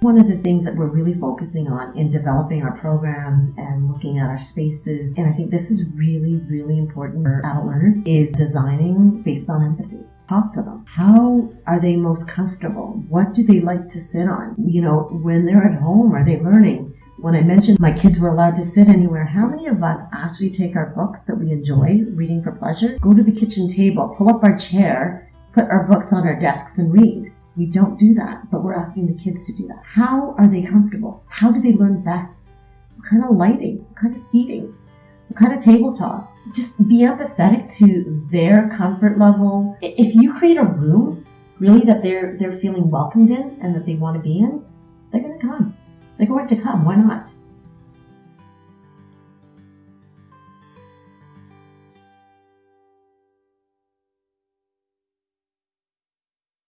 One of the things that we're really focusing on in developing our programs and looking at our spaces, and I think this is really, really important for adult learners, is designing based on empathy talk to them. How are they most comfortable? What do they like to sit on? You know, when they're at home, are they learning? When I mentioned my kids were allowed to sit anywhere, how many of us actually take our books that we enjoy reading for pleasure, go to the kitchen table, pull up our chair, put our books on our desks and read? We don't do that, but we're asking the kids to do that. How are they comfortable? How do they learn best? What kind of lighting? What kind of seating? What kind of tabletop? Just be empathetic to their comfort level. If you create a room really that they're they're feeling welcomed in and that they want to be in, they're gonna come. They're going to come. Why not?